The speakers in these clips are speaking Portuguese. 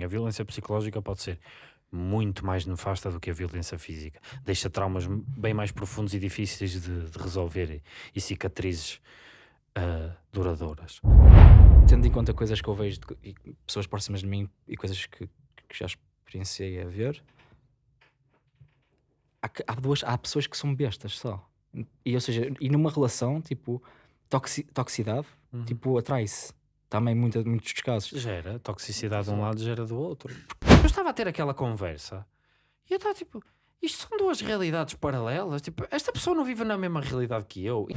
A violência psicológica pode ser muito mais nefasta do que a violência física. Deixa traumas bem mais profundos e difíceis de, de resolver e, e cicatrizes uh, duradouras. Tendo em conta coisas que eu vejo de pessoas próximas de mim e coisas que, que já experienciei a ver, há, há, duas, há pessoas que são bestas só. E, ou seja, e numa relação, tipo, toxi, toxicidade, uhum. tipo, atrai-se. Também muita, muitos casos. Gera toxicidade de um lado, gera do outro. Eu estava a ter aquela conversa e eu estava tipo, isto são duas realidades paralelas. Tipo, esta pessoa não vive na mesma realidade que eu.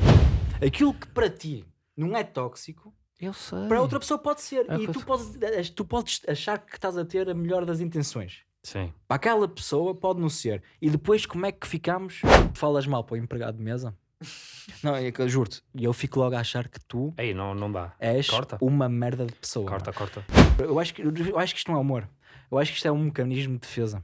Aquilo que para ti não é tóxico, eu sei. para outra pessoa pode ser. É e tu, podes, tu podes achar que estás a ter a melhor das intenções. Sim. Para aquela pessoa pode não ser. E depois como é que ficamos? Falas mal para o empregado de mesa? Não, é eu juro-te, e eu fico logo a achar que tu Ei, não, não dá. és corta. uma merda de pessoa. Corta, corta. Eu acho, que, eu acho que isto não é humor. Eu acho que isto é um mecanismo de defesa.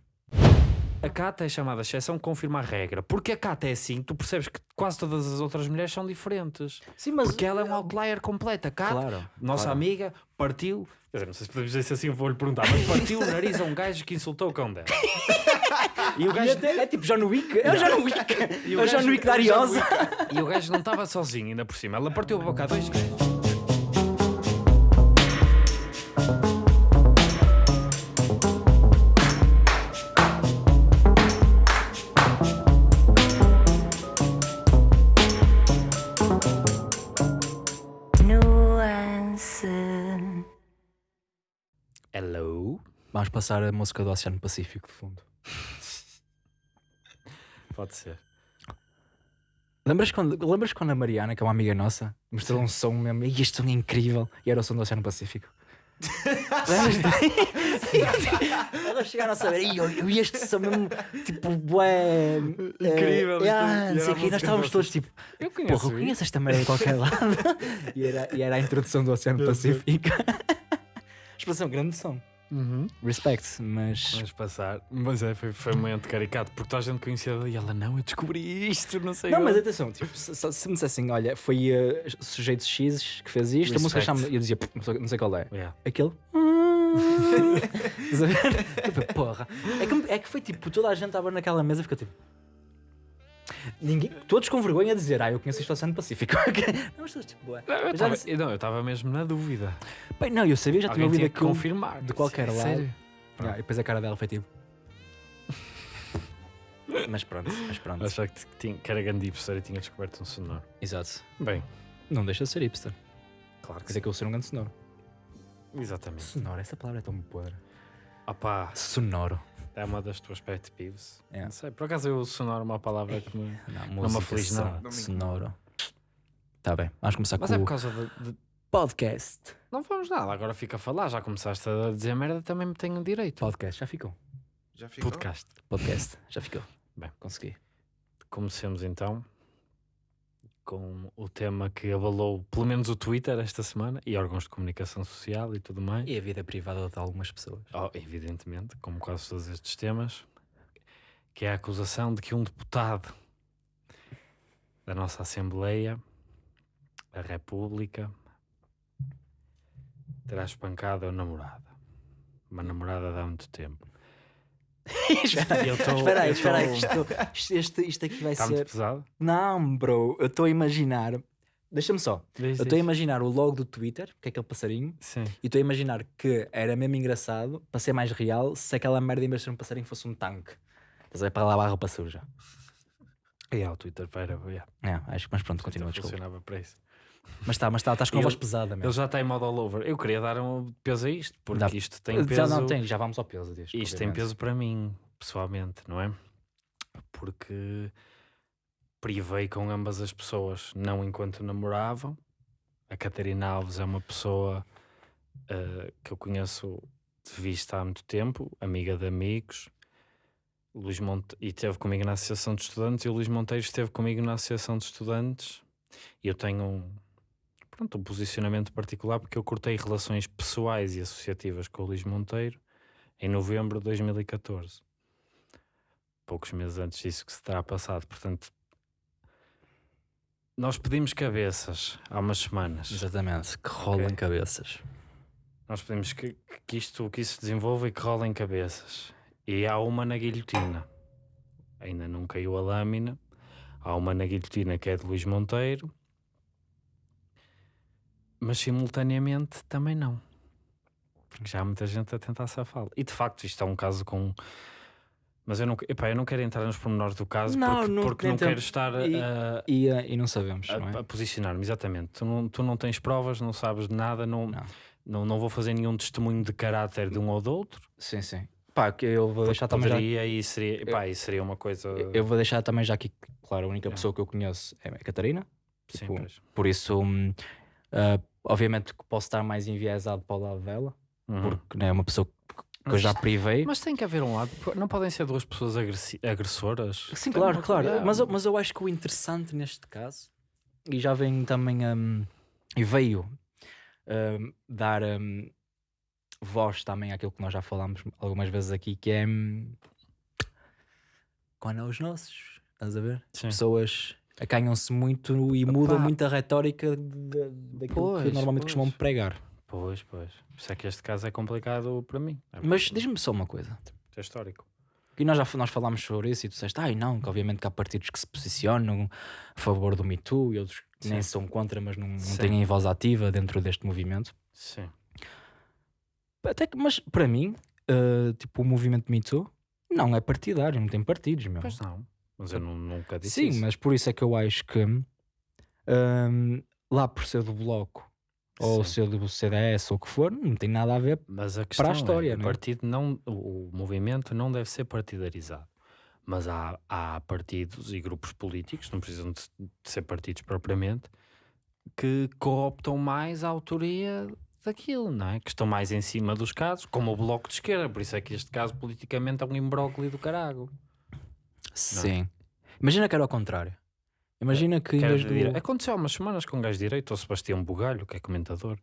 A Cata é chamada exceção que confirma a regra. Porque a Cata é assim, tu percebes que quase todas as outras mulheres são diferentes. Sim, mas... Porque ela é um outlier completa. A Cata, claro, nossa claro. amiga, partiu. Quer dizer, não sei se podemos dizer assim, vou-lhe perguntar, mas partiu o nariz a um gajo que insultou o cão dela. E o gajo. é tipo John Wick. É o John Wick. É o John Wick da Ariosa. E o gajo não estava sozinho, ainda por cima. Ela partiu a boca a dois gajos. Passar a música do Oceano Pacífico de fundo. Pode ser. Lembras quando, lembras quando a Mariana, que é uma amiga nossa, mostrou um som mesmo, e este som é incrível, e era o som do Oceano Pacífico? Ela chegaram a saber, e eu, eu este som mesmo, tipo, bué. Incrível. É, é, não sei o quê, e nós estávamos todos tipo, Eu conheço. porra, eu conheço esta merda de qualquer lado. e, era, e era a introdução do Oceano Pacífico. Expressão, grande som. Uhum. Respect, mas. Vamos passar. Mas é, foi, foi muito caricato, porque toda a gente conhecia ela e ela, não, eu descobri isto, não sei. Não, onde." mas atenção, tipo, se, se me dissessem, olha, foi uh, sujeito X que fez isto, a música chama. Eu dizia, "Pff, não sei, qual é. Yeah. Aquele. Tipo, Porra. É que, é que foi tipo, toda a gente estava naquela mesa e ficou tipo. Ninguém, todos com vergonha a dizer, ah, eu conheço ao Oceano Pacífico. não, mas todos tipo, ué. Não, eu Mas já tava- disse- estava mesmo na dúvida. Bem, não, eu sabia, já tinha ouvido aquilo. confirmar. de qualquer lado. sério? E depois a cara dela foi tipo. mas pronto, mas pronto. Achava que, tinha, que era grande hipster e tinha descoberto um sonoro. Exato. Bem, Não deixa de ser hipster. claro Quer que dizer que eu sou um grande sonoro. Exatamente. Sonoro, essa palavra é tão podre. Opá, Sonoro. É uma das tuas pet peeves. É. Não sei, por acaso eu sonoro é uma palavra que me... Não, me música aflige son- nada. Não me Sonoro. Tá bem, vamos começar Mas com é por causa de, de- podcast. Não vamos nada, agora fica a falar. Já começaste a dizer merda, também me tenho direito. Podcast, já ficou. Já ficou? Podcast. Podcast, já ficou. Bem. consegui. Comecemos então com o tema que abalou pelo menos o Twitter esta semana e órgãos de comunicação social e tudo mais. E a vida privada de algumas pessoas. Oh, evidentemente, como quase todos estes temas, que é a acusação de que um deputado da nossa Assembleia, da República, terá espancado a namorada. Uma namorada de há muito tempo. espera Eu tô- espera aí, espera aí. tô- Isto, isto, isto aqui vai muito ser. pesado? Não, bro, eu estou a imaginar. Deixa-me só. Diz, Eu estou a imaginar o logo do Twitter, que é aquele passarinho, Sim. e estou a imaginar que era mesmo engraçado, para ser mais real, se aquela merda em vez de ser um passarinho fosse um tanque. Estás a ver para lavar a roupa suja. É, o Twitter para. Yeah. É, acho que, mas pronto, continua, funcionava para isso. Mas está, mas está, estás com a voz pesada mesmo. Ele já está em modo all over. Eu queria dar um peso a isto, porque Dá- isto tem Já peso. não tem, já vamos ao peso disto. Isto tem peso para mim, pessoalmente, não é? Porque privei com ambas as pessoas, não enquanto namoravam. A Catarina Alves é uma pessoa eh, que eu conheço de vista há muito tempo, amiga de amigos. Luís Monte... E esteve comigo na Associação de Estudantes, e o Luís Monteiro esteve comigo na Associação de Estudantes. E eu tenho um, pronto, um posicionamento particular porque eu cortei relações pessoais e associativas com o Luís Monteiro em novembro de 2014. Poucos meses antes disso que se terá passado. Portanto, nós pedimos cabeças há umas semanas. Exatamente, que rolam Ok. cabeças. Nós pedimos que, que isto que isso se desenvolva e que rolem cabeças. E há uma na guilhotina. Ainda não caiu a lâmina. Há uma na guilhotina que é de Luís Monteiro. Mas simultaneamente também não. Porque já há muita gente a tentar safá-lo. E de facto isto é um caso com... Mas eu não, epá, eu não quero entrar nos pormenores do caso Não, porque, não- porque não quero estar e- a, E, e não sabemos, a, não é? a posicionar-me, exatamente. Tu não, tu não tens provas, não sabes de nada, não, Não. não. Não, vou fazer nenhum testemunho de caráter de um ou do outro. Sim, sim. Pá, que eu vou deixar também já. E seria, epá, isso seria uma coisa. Eu vou deixar também já aqui, claro, a única É. pessoa que eu conheço é a Catarina. Sim, tipo, pois. Por isso, ah, obviamente que posso estar mais enviesado para o lado dela, Uhum. porque né, é uma pessoa que eu já privei. Mas tem que haver um lado. Não podem ser duas pessoas agressoras. Sim, Tem claro, uma- claro. é, Mas, eu- mas eu acho que o interessante neste caso, e já vem também hum, e veio hum, dar hum, voz também àquilo que nós já falámos algumas vezes aqui, que é hum, quando é os nossos, estás a ver? Sim. Pessoas acanham-se muito e mudam Epá. muito a retórica de- daquilo que Pois, normalmente pois. costumam pregar. Pois, pois. Por isso é que este caso é complicado para mim. É Mas diz-me só uma coisa. É histórico. E nós já nós falámos sobre isso e tu disseste, ai não, que obviamente que há partidos que se posicionam a favor do Me Too e outros que nem são contra, mas não, não têm voz ativa dentro deste movimento. Sim. Até que, mas para mim, eh, tipo, o movimento Me Too não é partidário, não tem partidos, meu. Pois não. Mas eu nu- nunca disse Sim, isso. mas por isso é que eu acho que hum, lá por ser do Bloco ou ser do CDS ou o que for, não tem nada a ver. Mas a questão história, é, não o é? partido não, o movimento não deve ser partidarizado. Mas há, há partidos e grupos políticos, não precisam de, de ser partidos propriamente, que cooptam mais a autoria daquilo, não é? Que estão mais em cima dos casos, como o Bloco de Esquerda. Por isso é que este caso politicamente é um imbróglio do carago. Sim. Imagina que era ao contrário. Imagina que em vez do... dire- Aconteceu há umas semanas com um gajo direito, o Sebastião Bugalho, que é comentador.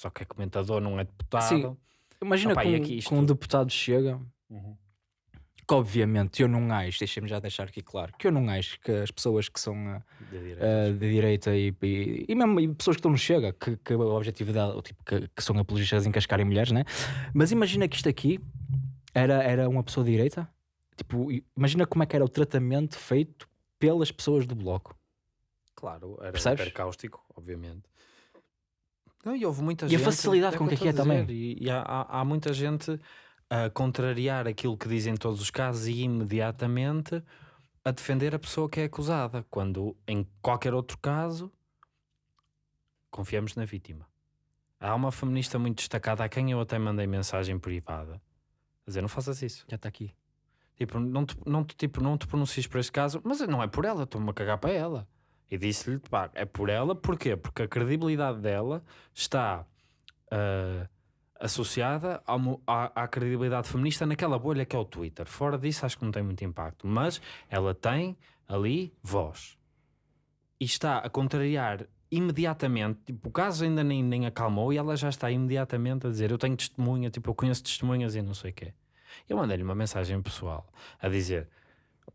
Só que é comentador, não é deputado. Sim. Imagina Opa, que, um, isto- um deputado chega, Uhum. que obviamente eu não acho, deixa-me já deixar aqui claro, que eu não acho que as pessoas que são ah, De direita. de direita e, e, e mesmo e pessoas que estão no Chega, que, que o objetivo dela, tipo, que, que são apologistas de encascarem mulheres, né? Mas imagina que isto aqui era, era uma pessoa de direita, tipo, imagina como é que era o tratamento feito pelas pessoas do bloco. Claro, era Percebes? hiper cáustico, obviamente. Não, e houve muita E a gente. facilidade com o que aqui é a também. E, e há, há- há muita gente a contrariar aquilo que dizem todos os casos e imediatamente a defender a pessoa que é acusada, quando em qualquer outro caso confiamos na vítima. Há uma feminista muito destacada a quem eu até mandei mensagem privada a dizer: não faças isso. Já está aqui. Tipo, não te, não te, tipo, não te pronuncies por este caso, mas não é por ela, estou-me a cagar para ela. E disse-lhe, pá, é por ela, porquê? Porque a credibilidade dela está ah, associada mo- à, à credibilidade feminista naquela bolha que é o Twitter. Fora disso, acho que não tem muito impacto, mas ela tem ali voz. E está a contrariar imediatamente, tipo, o caso ainda nem, nem acalmou e ela já está imediatamente a dizer, eu tenho testemunha, tipo, eu conheço testemunhas e não sei o quê. Eu mandei-lhe uma mensagem pessoal a dizer: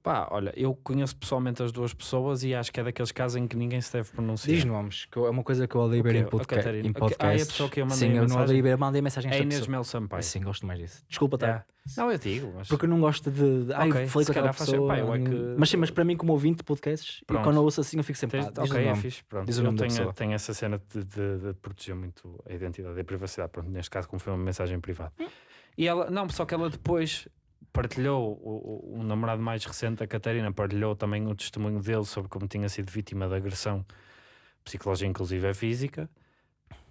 pá, olha, eu conheço pessoalmente as duas pessoas e acho que é daqueles casos em que ninguém se deve pronunciar. Diz nomes, que é uma coisa que eu odeio ver quê? em, A podca em A- ah, é a podcasts. pessoa que eu mandei Sim, eu não odeio ver, mandei mensagem a É esta Inês. Mel Sampaio. Sim, gosto mais disso. Desculpa, tá? É. Não, eu digo, mas Porque eu não gosto de. de ai, Ok, falei com aquela pessoa. pá, eu é que- Mas sim, mas para mim, como ouvinte de podcasts, e quando eu ouço assim, eu fico sempre. Tens- pá, o ok, é fixe, pronto. Diz o eu nome da tenho, tenho essa cena de, de- de proteger muito a identidade e a privacidade, pronto, neste caso, como foi uma mensagem privada. E ela, não, só que ela depois partilhou, o, o- namorado mais recente, a Catarina, partilhou também o testemunho dele sobre como tinha sido vítima de agressão psicológica, inclusive é física.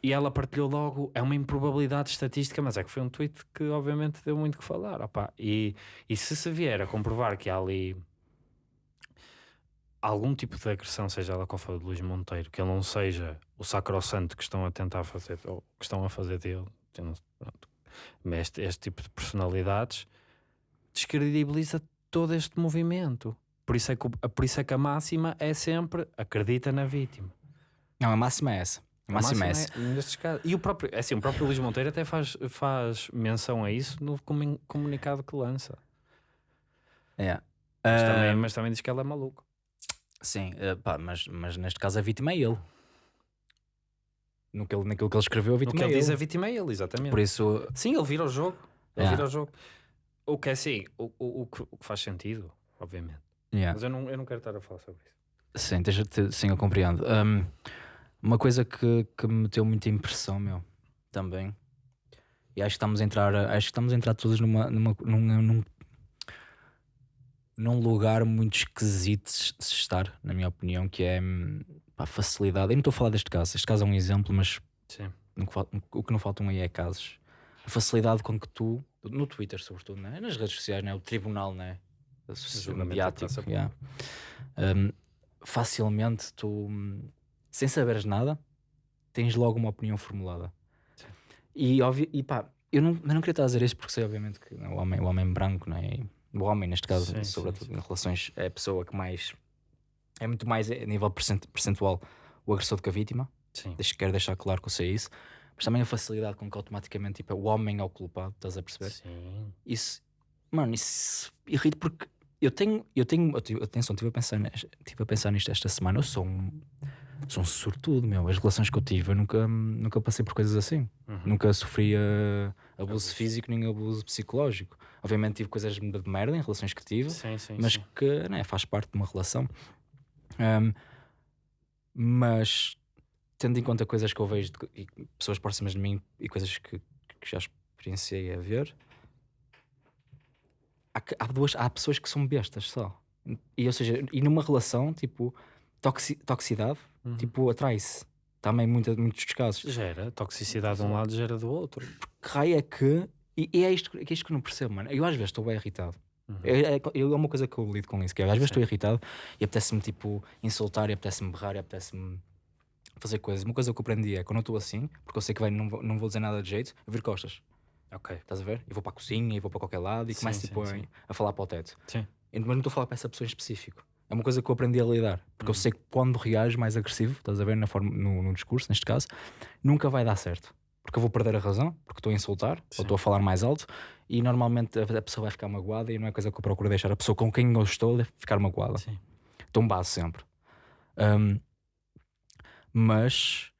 E ela partilhou logo, é uma improbabilidade estatística, mas é que foi um tweet que obviamente deu muito que falar. opá. E, e se se vier a comprovar que há ali algum tipo de agressão, seja ela qual for de Luís Monteiro, que ele não seja o sacrossanto que estão a tentar fazer, ou que estão a fazer dele, pronto. Mas este, este tipo de personalidades descredibiliza todo este movimento. Por isso, é que, por isso é que a máxima é sempre acredita na vítima. Não, a máxima é essa. A máxima, é essa. nestes casos. E o próprio, é assim, o próprio Luís Monteiro até faz, faz menção a isso no comun- comunicado que lança. É. Mas, Ah, também, mas também diz que ela é maluca. Sim, eh, pá, mas, mas neste caso a vítima é ele. No que ele, naquilo que ele escreveu, a vítima que é ele diz ele. a vítima é ele, exatamente. Por isso, Sim, ele vira o jogo. Ele Yeah. vira o jogo. O que é assim, o, o, o que, faz sentido, obviamente. yeah. Mas eu não, eu não quero estar a falar sobre isso. Sim, tens- te- sim, eu compreendo. Um, uma coisa que, que me meteu muita impressão, meu, também. E acho que estamos a entrar, acho que estamos a entrar todos numa, numa, num, num, num lugar muito esquisito de se de se estar, na minha opinião, que é hum, pá, facilidade. Eu não estou a falar deste caso, este caso é um exemplo, mas Sim. o que não faltam aí é casos. A facilidade com que tu, no Twitter sobretudo, né? nas redes sociais, né? o tribunal, né? o mediático, yeah. Um, facilmente tu, sem saberes nada, tens logo uma opinião formulada. Sim. E, óbvio, e pá, eu não, eu não queria estar a dizer isso porque sei obviamente que né, o, homem, o homem branco, né? o homem neste caso, Sim, sim, sobretudo sim. em relações, é a pessoa que mais é muito mais a nível percent- percentual o agressor do que a vítima. Sim. Deixa, quero deixar claro que eu sei isso, mas também a facilidade com que automaticamente tipo, o homem é o culpado, estás a perceber? Sim. Isso, mano, isso irrita porque eu tenho, eu tenho, atenção, estive a, pensar, nes- tive a pensar nisto esta semana. Eu sou um, sou um sortudo, meu. As relações que eu tive, eu nunca, nunca passei por coisas assim. Uhum. Nunca sofri uh, abuso Abuso. físico nem abuso psicológico. Obviamente tive coisas de merda em relações que tive, Sim, sim, mas sim. que né, faz parte de uma relação. Um, mas tendo em conta coisas que eu vejo de, e pessoas próximas de mim e coisas que, que já experienciei a ver, há, há duas, há pessoas que são bestas só. E, ou seja, e numa relação, tipo, toxi, toxicidade, Uhum. tipo, atrai-se. Também muita, muitos dos casos. Gera toxicidade de um lado, gera do outro. Que raio é que. E, e é, isto, é isto que eu não percebo, mano. Eu às vezes estou bem irritado. Uhum. É, é, eu- uma coisa que eu lido com isso, que é, às vezes estou irritado e apetece-me tipo insultar e apetece-me berrar e apetece-me fazer coisas. Uma coisa que eu aprendi é quando eu estou assim, porque eu sei que vai, não, vou, não vou dizer nada de jeito, eu viro costas. Ok. Estás a ver? Eu vou para a cozinha e vou para qualquer lado e Sim, começo sim, tipo, a, sim. a falar para o teto. Sim. E- Mas não estou a falar para essa pessoa em específico. É uma coisa que eu aprendi a lidar. Porque eu Uhum. sei que quando reajo mais agressivo, estás a ver, na forma, no, no discurso, neste caso, nunca vai dar certo. Porque eu vou perder a razão, porque estou a insultar, Sim. ou estou a falar mais alto, e normalmente a, pessoa vai ficar magoada e não é coisa que eu procuro deixar a pessoa com quem eu estou ficar magoada. Sim. Então base sempre. Um, mas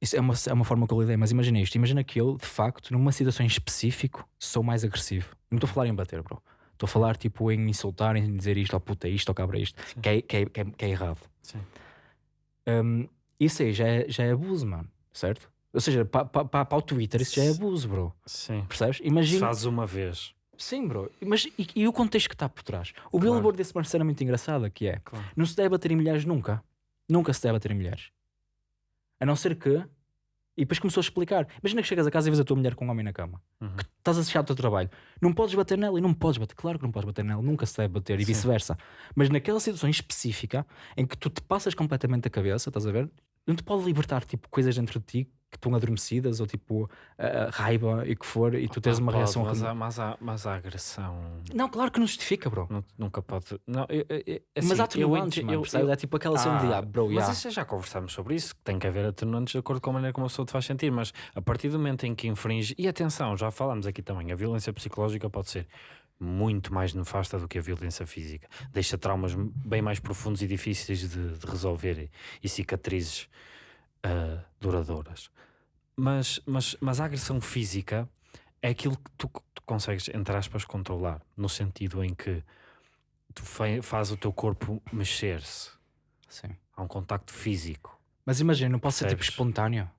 isso é uma, é uma forma que eu lidei. Mas imagina isto: imagina que eu, de facto, numa situação em específico, sou mais agressivo. Não estou a falar em bater, bro. Estou a falar tipo em insultar, em dizer isto, ou puta, isto, ou cabra isto, que é, que, é, que, é, que é errado. Um, isso aí já é, já é abuso, mano, certo? Ou seja, para pa, pa, pa o Twitter, isso já é abuso, bro. Sim. Percebes? Imagina. fazes uma vez. Sim, bro. Mas e, e o contexto que está por trás? O Claro. Billboard desse uma cena muito engraçada que é Claro. não se deve bater em mulheres nunca. Nunca se deve bater em mulheres. A não ser que. E depois começou a explicar. Imagina que chegas a casa e vês a tua mulher com um homem na cama. Uhum. Que estás a deixar o teu trabalho. Não podes bater nela e não podes bater. Claro que não podes bater nela. Nunca se deve bater e vice-versa. Mas naquela situação específica em que tu te passas completamente a cabeça, estás a ver? Não te pode libertar tipo coisas dentro de ti que estão adormecidas ou tipo a raiva e que for e tu tens uma pode, reação. Mas a, mas, a, mas a agressão. Não, claro que não justifica, bro. nu- Nunca pode. Não, eu, eu- eu- mas assim, há eu atenuantes, ente- mano, eu- eu- É tipo aquela cena de, Ah, ah, bro, mas yeah. isso já conversámos sobre isso, que tem que haver atenuantes de acordo com a maneira como a pessoa te faz sentir, mas a partir do momento em que infringe, e atenção, já falámos aqui também, a violência psicológica pode ser muito mais nefasta do que a violência física, deixa traumas bem mais profundos e difíceis de, de resolver e, e cicatrizes ah, duradouras. Mas, mas, mas a agressão física é aquilo que tu, tu consegues, entre aspas, controlar, no sentido em que tu faz o teu corpo mexer-se. Sim. Há um contacto físico. Mas imagina, não pode ser tipo espontâneo.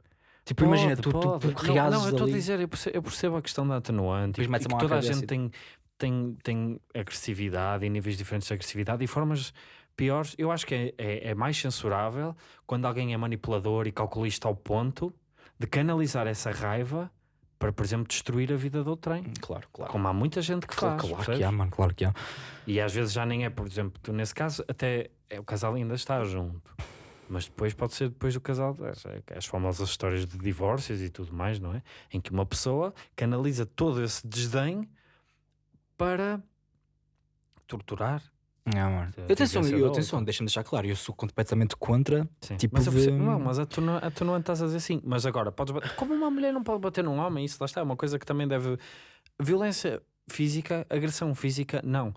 Tipo, imagina, tu, tu, pode. tu Não, reages não, eu estou a dizer, eu percebo, eu percebo a questão da atenuante e, e que toda a gente tem, tem, tem agressividade e níveis diferentes de agressividade e formas piores. Eu acho que é, é, é mais censurável quando alguém é manipulador e calculista ao ponto de canalizar essa raiva para, por exemplo, destruir a vida do outrem. Claro, claro. Como há muita gente que Claro, faz. claro que percebes? há, mano, claro que há. E às vezes já nem é, por exemplo, tu nesse caso, até é, o casal ainda está junto. Mas depois pode ser depois do casal, as, as famosas histórias de divórcios e tudo mais, não é? Em que uma pessoa canaliza todo esse desdém para torturar. Mano. A Atenção, eu, atenção deixa-me deixar claro, eu sou completamente contra. Sim. Tipo mas eu percebo, de- não, mas a tu, não, a tu não estás a dizer assim. Mas agora, podes bater. Como uma mulher não pode bater num homem, isso lá está, é uma coisa que também deve. Violência física, agressão física, não.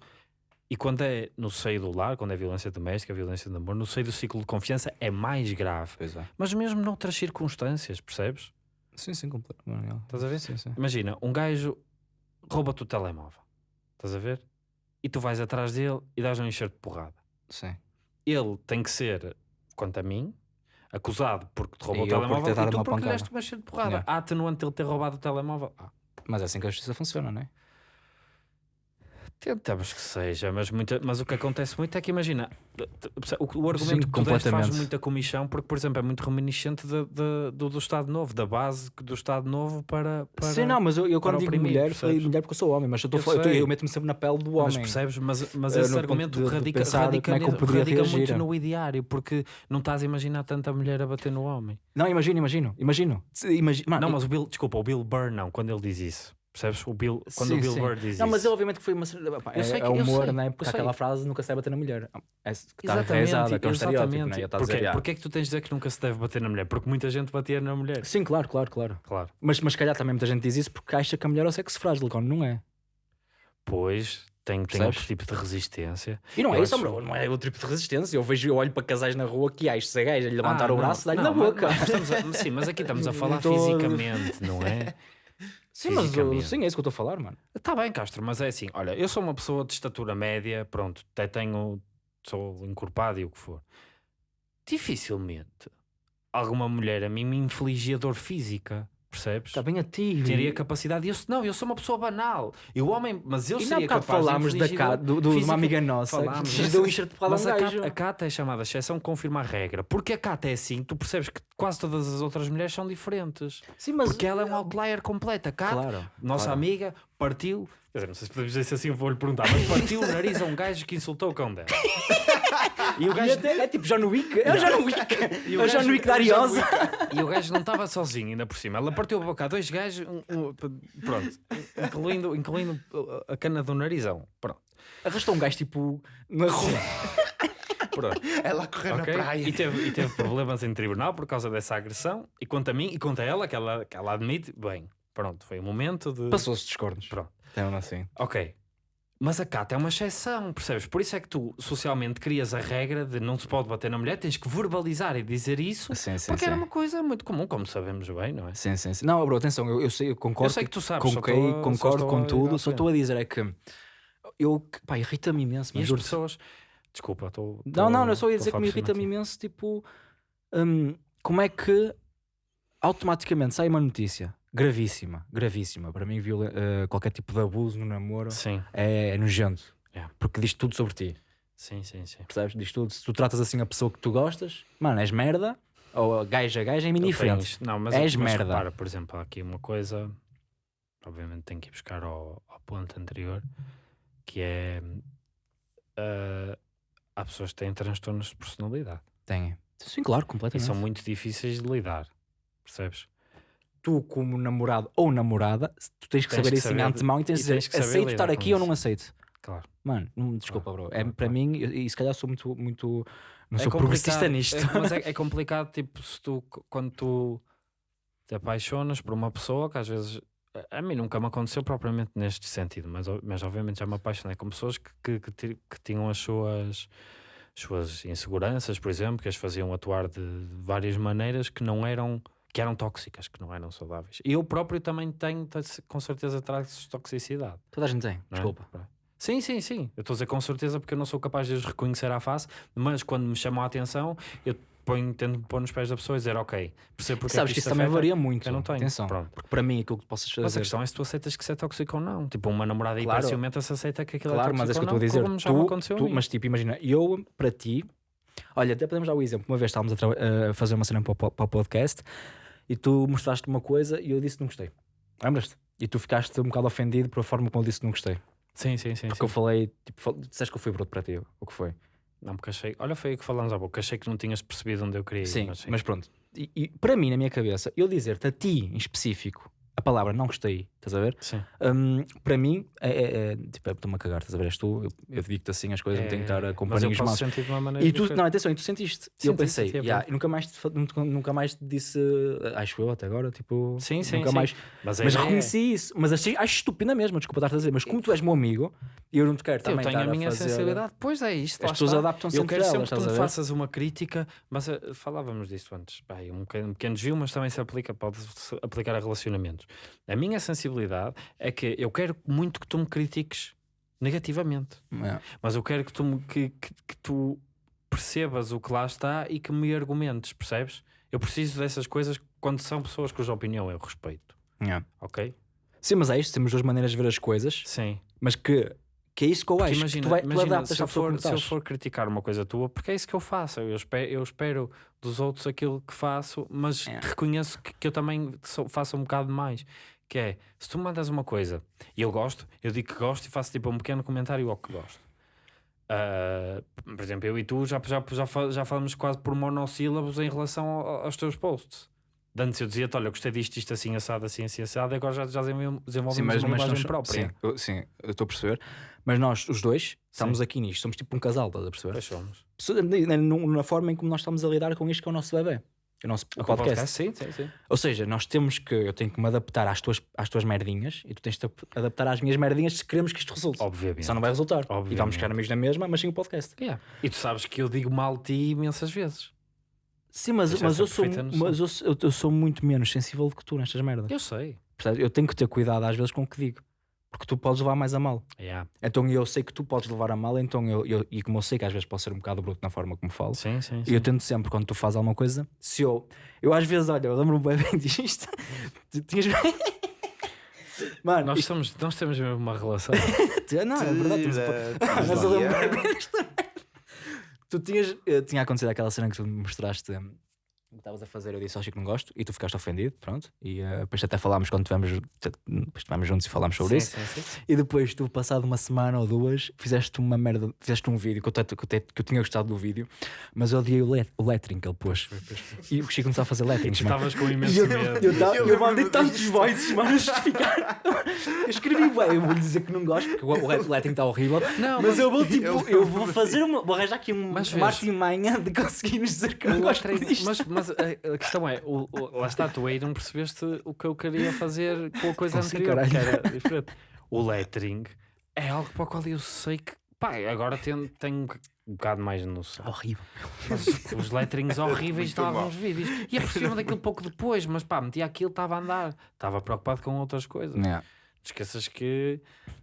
E quando é no seio do lar, quando é violência doméstica, violência de amor, no seio do ciclo de confiança é mais grave. É. Mas mesmo noutras circunstâncias, percebes? Sim, sim, completamente. Estás a ver? Sim, sim. Imagina, um gajo rouba-te o telemóvel. Estás a ver? E tu vais atrás dele e dás um enxerto de porrada. sim. Ele tem que ser, quanto a mim, acusado porque te roubou E o telemóvel e tu uma porque lhe deste uma enxerto de porrada. Yeah. Há atenuante ele ter roubado o telemóvel? Ah, Mas é assim que a justiça funciona, não é? Tentamos que seja, mas, muita, mas o que acontece muito é que imagina o, o argumento Sim, que tu faz muita comissão porque, por exemplo, é muito reminiscente de- de- do, do Estado Novo, da base do Estado Novo para. para Sim, não, mas eu, eu quando digo oprimir, mulher, percebes? falei mulher porque eu sou homem, mas eu, tô Eu eu, tô- eu meto-me sempre na pele do Mas homem. percebes? Mas, mas esse argumento de- de radica, pensar radica, é radica muito no ideário, porque não estás a imaginar tanta mulher a bater no homem. Não, imagino, imagino, imagino. Se- imagi- mano, não, mas o Bill, desculpa, o Bill Burr não, quando ele diz isso. Percebes? O Bill, quando Sim, o Bill sim. Burr diz Não, isso. mas ele obviamente que foi uma. pá, Eu É, sei que- é humor, sei, né? Porque aquela frase nunca se deve bater na mulher. É, que está que é um estereótipo, exatamente. né? Porquê, dizer, porquê é que tu tens de dizer que nunca se deve bater na mulher? Porque muita gente batia na mulher. Sim, claro, claro, claro. Claro. Mas, mas se calhar também muita gente diz isso porque acha que a mulher é o sexo frágil, quando não é. Pois, tem, tem outro tipo de resistência. E não é Eu isso, acho- bro, não é outro tipo de resistência. Eu vejo, eu olho para casais na rua que acho se a gaja lhe levantar Ah, o não, braço, dá-lhe não, na boca. mas estamos a- sim, mas aqui estamos a falar Não fisicamente, não é? Sim, mas Fisicamente. sim, é isso que eu estou a falar, mano. Está bem, Castro, mas é assim, olha, eu sou uma pessoa de estatura média, pronto, até tenho, sou encorpado e o que for. Dificilmente alguma mulher a mim me infligia dor física, percebes? Está bem a ti. Teria capacidade, eu, não, eu sou uma pessoa banal. E o homem, mas eu E seria capaz falámos de da de uma amiga nossa Falámos, que deu um enxerto Mas um a. Cata, a Cata é chamada exceção, confirma a regra. Porque a Cata é assim, tu percebes que quase todas as outras mulheres são diferentes. Sim, mas... Porque ela é um outlier completa. A Cata, Claro, nossa claro. amiga, partiu. Quer dizer, não sei se podemos dizer assim vou-lhe perguntar, mas partiu o nariz a um gajo que insultou o cão dela. E o gajo. até- é tipo John Wick. É o John Wick. e É o John Wick da é o Ariosa. E o gajo não estava sozinho, ainda por cima. Ela partiu a boca a dois gajos, um- um- pronto, incluindo, incluindo a cana do narizão. Pronto, Arrastou um gajo tipo na rua. pronto. Ela a correr Ok? na praia. E, teve, e teve problemas em tribunal por causa dessa agressão. E quanto a mim e quanto a ela, que ela, que ela admite, bem, pronto, foi um momento de. Passou-se dos cornos. Pronto. Então, assim. Ok. Mas a Cata é uma exceção, percebes? Por isso é que tu socialmente crias a regra de não se pode bater na mulher, tens que verbalizar e dizer isso, Sim, sim, porque sim. era uma coisa muito comum, como sabemos bem, não é? Sim, sim, sim. Não, bro, atenção, eu, eu sei, eu concordo. Eu sei que tu sabes, com quem- a- concordo com tudo, só frente. estou a dizer é que eu, pá, irrita-me imenso, E mas as juro pessoas. Desculpa, estou. Não, não, eu só ia dizer que me irrita-me imenso, tipo, hum, como é que automaticamente sai uma notícia gravíssima, gravíssima, para mim viola- eh, qualquer tipo de abuso no namoro Sim, é, é nojento, Yeah. porque diz tudo sobre ti, sim, sim, sim. percebes? Diz tudo, se tu tratas assim a pessoa que tu gostas, mano, és merda, ou gaja, gaja, é indiferente. Não, mas, És mas merda. repara, por exemplo, há aqui uma coisa, obviamente tenho que ir buscar ao, ao ponto anterior, que é. ah, há pessoas que têm transtornos de personalidade. Tem. Sim, claro, E completamente. são muito difíceis de lidar, percebes? Tu como namorado ou namorada, tu tens que Tens saber que isso em saber- antemão e tens e de dizer, tens que saber aceito estar com aqui ou não aceito. Claro. Mano, não, desculpa, bro. É, para mim, e se calhar sou muito, muito não É sou progressista complicado, nisto. é- mas é, é complicado, tipo, se tu, quando tu te apaixonas por uma pessoa, que às vezes. A mim nunca me aconteceu propriamente neste sentido, mas, mas obviamente já me apaixonei com pessoas que, que, que, que tinham as suas, suas inseguranças, por exemplo, que as faziam atuar de várias maneiras que não eram que eram tóxicas, que não eram saudáveis. E eu próprio também tenho, com certeza, traços de toxicidade. Toda a gente tem, é? desculpa. Sim, sim, sim. Eu estou a dizer com certeza porque eu não sou capaz de os reconhecer à face, mas quando me chamam a atenção, eu ponho, tento pôr nos pés da pessoa e dizer, ok, percebo porque é Sabes que isso também afeta, varia muito. Eu não tenho. Atenção. Pronto. Porque para mim, aquilo que possas Mas a fazer. questão é se tu aceitas que isso é tóxico ou não. Tipo, uma namorada Claro. hiper ciumenta se aceita que aquilo Claro, é tóxico mas é que eu ou estou a dizer. Tu, aconteceu tu- mas tipo, imagina, eu para ti, olha, até podemos dar o exemplo. Uma vez estávamos a, a fazer uma cena para para o podcast e tu mostraste uma coisa e eu disse que não gostei. Lembras-te? E tu ficaste um bocado ofendido por a forma como eu disse que não gostei. Sim, sim, sim. Porque sim. eu falei, tipo, fal- disseste que eu fui bruto para ti, o que foi? Não, porque achei... Olha, foi aí que falamos há pouco. Achei que não tinhas percebido onde eu queria ir. Sim, mas sim. mas pronto. E, e para mim, na minha cabeça, eu dizer-te a ti em específico a palavra não gostei, estás a ver? Sim. Hum, para mim, é, é, é tipo, é, estou-me a cagar, estás a ver? És tu, eu, eu digo-te assim as coisas, não tenho que estar É, com mas eu paninhos posso maus. E tu, não, atenção, e tu sentiste. Eu pensei, senti, é "Ya, verdade. e nunca mais, te nunca, nunca mais te disse, acho eu até agora, tipo, Sim, sim, nunca sim. mais. Mas, a Mas é- reconheci isso, mas achei, acho estúpida mesmo, desculpa estar a dizer, mas como tu és meu amigo, E eu não te quero Eu também tenho a estar minha fazer- sensibilidade. Pois é isto. As pessoas adaptam-se Eu quero sempre que tu me a faças uma crítica, mas eh, falávamos disto antes. Um pequeno, um desvio, mas também se aplica, pode se aplicar a relacionamentos. A minha sensibilidade é que eu quero muito que tu me critiques negativamente, É. mas eu quero que tu, me- que, que, que tu percebas o que lá está e que me argumentes, percebes? Eu preciso dessas coisas quando são pessoas cuja opinião eu respeito, É. ok? Sim, mas é isto, temos duas maneiras de ver as coisas, Sim. mas que, que é isso que eu acho. imagina, que tu, vai, tu imagina, adaptas se, eu for, se eu for criticar uma coisa tua, porque é isso que eu faço. Eu espero, eu espero dos outros aquilo que faço, mas É. reconheço que, que eu também faço um bocado mais. Que é, se tu me mandas uma coisa e eu gosto, eu digo que gosto e faço tipo um pequeno comentário ao que gosto. Ah, por exemplo, eu e tu já, já, já, já falamos quase por monossílabos em relação ao- aos teus posts. De Antes eu dizia-te, olha, eu gostei disto, isto assim, assado, assim, assim, assado, e agora já, já desenvol- desenvolvemos Sim, mas, uma mas nós, própria. sim, eu, sim, eu estou a perceber. Mas nós, os dois, estamos aqui nisto. Somos tipo um casal, estás a perceber? Pois somos. So- Na, na- forma em como nós estamos a lidar com isto que é o nosso bebê. O nosso o o podcast. Sim, sim, sim. Ou seja, nós temos que, eu tenho que me adaptar às tuas, às tuas merdinhas e tu tens de te adaptar às minhas merdinhas se queremos que isto resulte. Obviamente. Só não vai resultar. E Obviamente. vamos ficar amigos na mesma, mas sem o podcast. Yeah. E tu sabes que eu digo mal de ti imensas vezes. Sim, mas, mas, eu, sou, mas eu, eu, eu sou muito menos sensível do que tu nestas merdas. Eu sei. Percebes? Eu tenho que ter cuidado às vezes com o que digo. Porque tu podes levar mais a mal. Yeah. Então eu sei que tu podes levar a mal, então eu, eu- e como eu sei que às vezes posso ser um bocado bruto na forma como falo, Sim, sim, e eu tento sempre, quando tu fazes alguma coisa, se eu. Eu às vezes, olha, eu lembro-me bem bem disto. Tu tinhas. Mano, Nós, isto- somos, nós temos mesmo uma relação. não, é verdade. temos- Mas eu lembro bem bem disto. Tu tinhas. eh, Tinha acontecido aquela cena que tu me mostraste. Estavas a fazer, eu disse ao Chico que não gosto e tu ficaste ofendido, pronto. E eh, depois até falámos quando tivemos, depois estivemos juntos e falámos sobre isso. sim, sim, sim. E depois, tu, passado uma semana ou duas, fizeste uma merda, fizeste um vídeo que eu, te- que eu, te- que eu tinha gostado do vídeo, mas eu odiei o, let, o lettering que ele pôs. E o Chico começou a fazer mano. estavas com E imenso eu, medo. eu, tava- Eu eu mandei tantos voices, mano, justificar. Eu escrevi, bem, eu vou lhe dizer que não gosto, porque o o lettering está horrível. Não, mas, mas- eu vou tipo, eu eu vou fazer uma, vou arranjar aqui um, uma artimanha de conseguirmos dizer que não gosto lettering- disto. mas, mas a, a questão é, o, o- lá está, tu aí não percebeste o que eu queria fazer com a coisa anterior, que caralho. era diferente. O lettering é algo para o qual eu sei que, pá, agora tenho, tenho um bocado mais de noção. Horrível. Mas os letterings horríveis de alguns vídeos. E apercebi-me daquilo pouco depois, mas pá, metia aquilo, estava a andar. Estava preocupado com outras coisas. Yeah. Esqueças que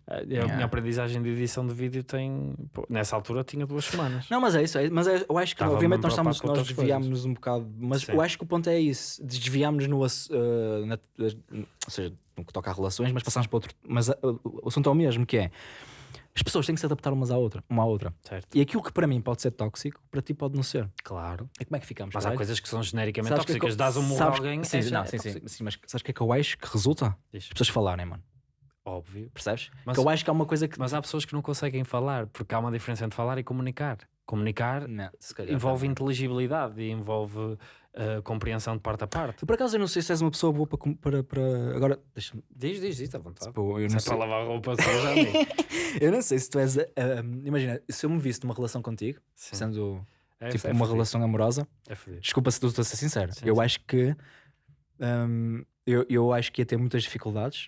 eh, a Yeah. minha aprendizagem de edição de vídeo tem. pô, nessa altura tinha duas semanas. Não, mas é isso. é- mas é- eu acho que, Estava obviamente, nós, estamos, nós outras desviámos-nos um bocado. Mas Sim. eu acho que o ponto é isso. Desviámos-nos eh, na- ou seja, no que toca a relações, mas passámos para outro. Mas eh, o assunto é o mesmo, que é. As pessoas têm que se adaptar umas à outra, uma à outra. Certo. E aquilo que para mim pode ser tóxico, para ti pode não ser. Claro. E como é que ficamos? Mas há coisas que são genericamente Sabes que é que tóxicas. Dás um murro a alguém. Sim, é não, sim, sim, tóxico. sim, mas sabes o que é que eu acho que resulta? Diz. As pessoas falarem, mano. Óbvio. Percebes? Mas- que eu acho que há uma coisa que. Mas há pessoas que não conseguem falar, porque há uma diferença entre falar e comunicar. Comunicar Não, envolve também. inteligibilidade e envolve eh, compreensão de parte a parte. Por acaso eu não sei se és uma pessoa boa para. para, para... Agora, deixa-me. Diz, diz, diz, à vontade. Tipo, eu não é sei. para lavar roupa suja, amigo. Eu não sei se tu és. ah, imagina, se eu me visse numa relação contigo, Sim. sendo É- tipo é uma relação amorosa, É fodido. desculpa se estou a ser sincero, Sim, eu acho que. hum, eu, eu acho que ia ter muitas dificuldades